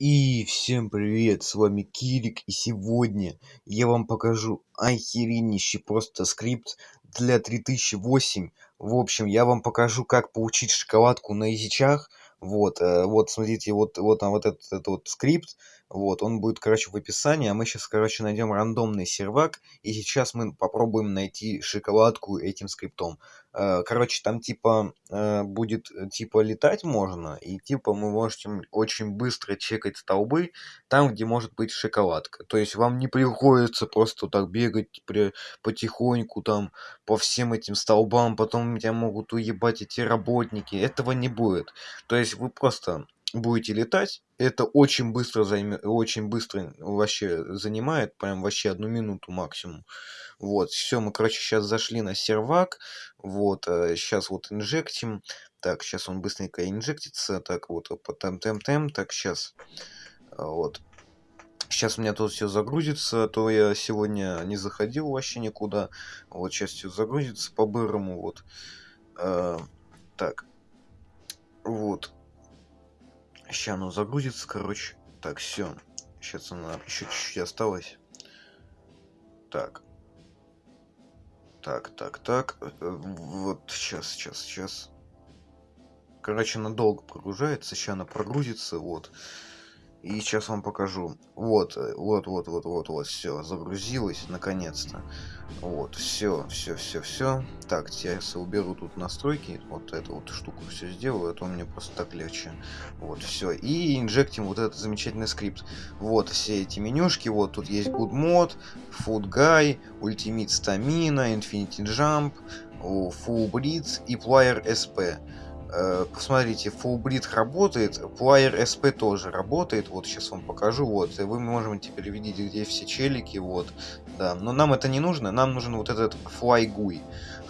И всем привет, с вами Кирик, и сегодня я вам покажу охереннейший просто скрипт для 3008. В общем, я вам покажу, как получить шоколадку на язычах. Вот, э, вот, смотрите, вот, вот там вот этот, этот вот скрипт, вот, он будет, короче, в описании, а мы сейчас, короче, найдем рандомный сервак, и сейчас мы попробуем найти шоколадку этим скриптом. Э, короче, там типа э, будет, э, типа летать можно, и типа мы можем очень быстро чекать столбы там, где может быть шоколадка. То есть вам не приходится просто так бегать при, потихоньку там по всем этим столбам, потом тебя могут уебать эти работники. Этого не будет. То есть вы просто будете летать, это очень быстро займет, очень быстро вообще занимает, прям вообще одну минуту максимум. Вот, все, мы, короче, сейчас зашли на сервак, вот, сейчас э, вот инжектим, так, сейчас он быстренько инжектится, так, вот, по тем-тем-тем, так, сейчас, вот, Сейчас у меня тут все загрузится, то я сегодня не заходил вообще никуда. Вот сейчас все загрузится по-бырому, вот. Э, так. Вот. Сейчас оно загрузится, короче. Так, все. Сейчас она еще чуть-чуть осталось. Так. Так, так, так. Э, вот сейчас, сейчас, сейчас. Короче, она долго прогружается. Сейчас она прогрузится. Вот. И сейчас вам покажу. Вот, э, вот, вот, вот, вот, вот, все, загрузилось, наконец-то. Вот, все, все, все, все. Так, сейчас я уберу тут настройки, вот эту вот штуку все сделаю, это а мне просто так легче. Вот, все. И инжектим вот этот замечательный скрипт. Вот все эти менюшки, вот тут есть Good Mod, Food Guy, Ultimate Stamina, Infinity Jump, Full Blitz и Player SP. Э, посмотрите, Fullbreed работает, Player SP тоже работает, вот сейчас вам покажу, вот, и вы можем теперь видеть, где все челики, вот, да, но нам это не нужно, нам нужен вот этот FlyGui.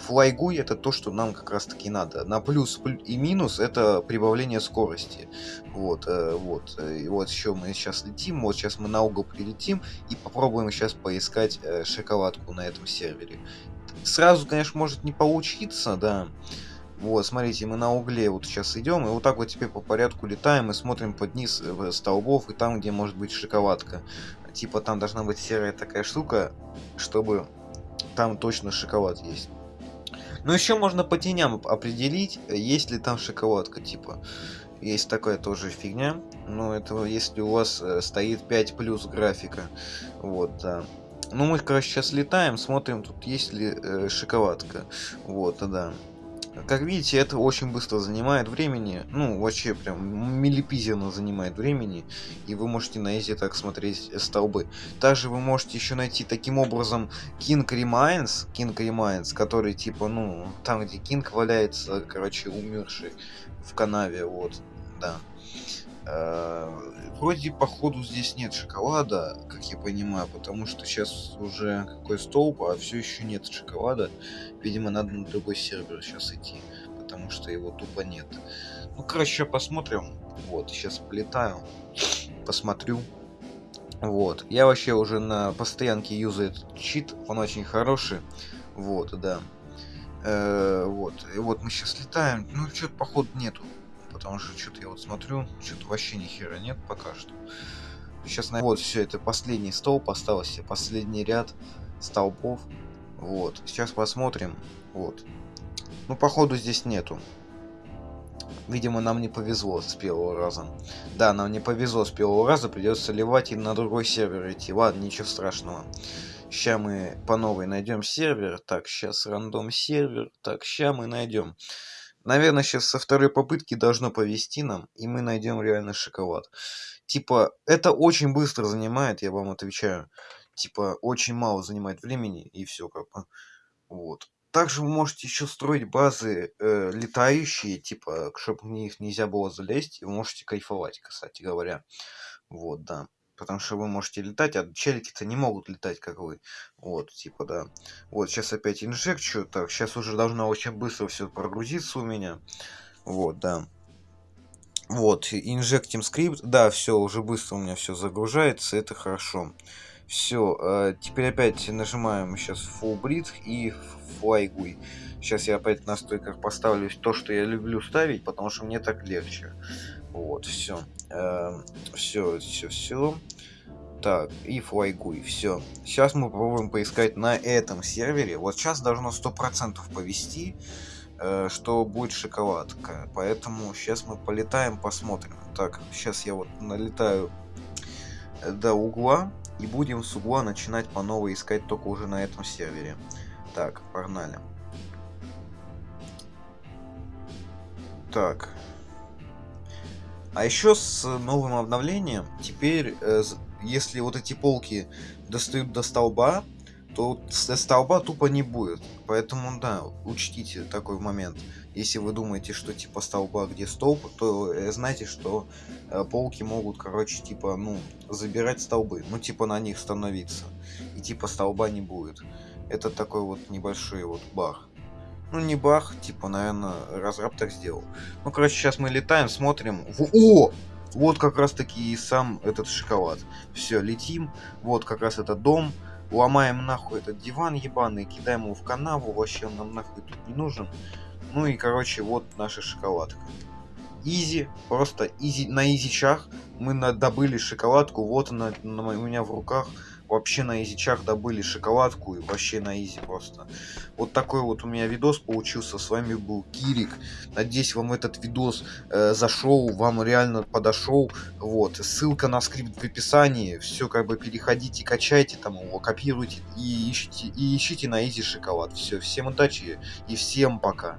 FlyGui это то, что нам как раз таки надо, на плюс и минус это прибавление скорости, вот, э, вот, и вот еще мы сейчас летим, вот сейчас мы на угол прилетим и попробуем сейчас поискать э, шоколадку на этом сервере. Сразу, конечно, может не получиться, да, вот, смотрите, мы на угле вот сейчас идем, и вот так вот теперь по порядку летаем и смотрим под низ э, столбов, и там, где может быть шоколадка. Типа там должна быть серая такая штука, чтобы там точно шоколад есть. Но еще можно по теням определить, есть ли там шоколадка, типа. Есть такая тоже фигня. Но это если у вас э, стоит 5 плюс графика. Вот, да. Ну, мы, короче, сейчас летаем, смотрим, тут есть ли э, шоколадка. Вот, да. Как видите, это очень быстро занимает времени. Ну, вообще прям милипизерно занимает времени. И вы можете на эти так смотреть столбы. Также вы можете еще найти таким образом King Remains. King Remains, который типа, ну, там где Кинг валяется, короче, умерший в канаве, вот, да. Э, вроде походу здесь нет шоколада, как я понимаю, потому что сейчас уже какой столб, а все еще нет шоколада. Видимо, надо на другой сервер сейчас идти, потому что его тупо нет. Ну, короче, посмотрим. Вот, сейчас полетаю, посмотрю. Вот, я вообще уже на постоянке юзаю этот чит, он очень хороший. Вот, да. Э -э вот, и вот мы сейчас летаем, ну, что-то походу нету потому что что-то я вот смотрю, что-то вообще ни хера нет пока что. Сейчас, на вот, все, это последний столб, остался последний ряд столбов. Вот, сейчас посмотрим. Вот. Ну, походу, здесь нету. Видимо, нам не повезло с первого раза. Да, нам не повезло с первого раза, придется ливать и на другой сервер идти. Ладно, ничего страшного. Сейчас мы по новой найдем сервер. Так, сейчас рандом сервер. Так, сейчас мы найдем. Наверное, сейчас со второй попытки должно повести нам, и мы найдем реально шоколад. Типа, это очень быстро занимает, я вам отвечаю. Типа, очень мало занимает времени, и все как бы. Вот. Также вы можете еще строить базы э, летающие, типа, чтобы в них нельзя было залезть, и вы можете кайфовать, кстати говоря. Вот, да потому что вы можете летать, а челики-то не могут летать, как вы. Вот, типа, да. Вот, сейчас опять инжекчу. Так, сейчас уже должно очень быстро все прогрузиться у меня. Вот, да. Вот, инжектим скрипт. Да, все, уже быстро у меня все загружается, это хорошо. Все, э, теперь опять нажимаем сейчас Full Breed и Fly Сейчас я опять на стойках поставлю то, что я люблю ставить, потому что мне так легче. Вот, все. все, все, все. Так, и флайгуй, все. Сейчас мы попробуем поискать на этом сервере. Вот сейчас должно сто процентов повести, э, что будет шоколадка. Поэтому сейчас мы полетаем, посмотрим. Так, сейчас я вот налетаю э, до угла. И будем с угла начинать по новой искать только уже на этом сервере. Так, погнали. Так. А еще с новым обновлением теперь, э, если вот эти полки достают до столба, то столба тупо не будет. Поэтому, да, учтите такой момент. Если вы думаете, что типа столба где столб, то э, знайте, что э, полки могут, короче, типа, ну, забирать столбы. Ну, типа на них становиться. И типа столба не будет. Это такой вот небольшой вот баг. Ну, не баг, типа, наверное, разраб так сделал. Ну, короче, сейчас мы летаем, смотрим. О! Вот как раз таки и сам этот шоколад. Все, летим. Вот как раз этот дом. Ломаем нахуй этот диван ебаный, кидаем его в канаву. Вообще он нам нахуй тут не нужен. Ну и, короче, вот наша шоколадка. Easy, просто easy, на изичах мы добыли шоколадку. Вот она у меня в руках вообще на изичах добыли шоколадку и вообще на easy просто. Вот такой вот у меня видос получился. С вами был Кирик. Надеюсь, вам этот видос э, зашел, вам реально подошел. Вот. Ссылка на скрипт в описании. Все как бы переходите, качайте там его, копируйте и ищите, и ищите на изи шоколад. Все, всем удачи и всем пока.